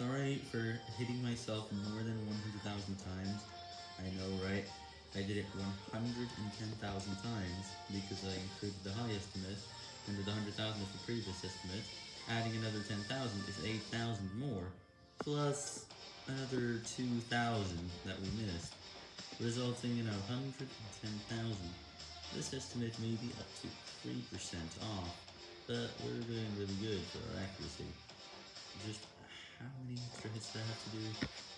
Sorry for hitting myself more than 100,000 times. I know, right? I did it 110,000 times because I included the high estimate under the 100,000 of the previous estimate. Adding another 10,000 is 8,000 more, plus another 2,000 that we missed, resulting in 110,000. This estimate may be up to 3% off, but we're doing really good for our accuracy. Just how many hits do I have to do?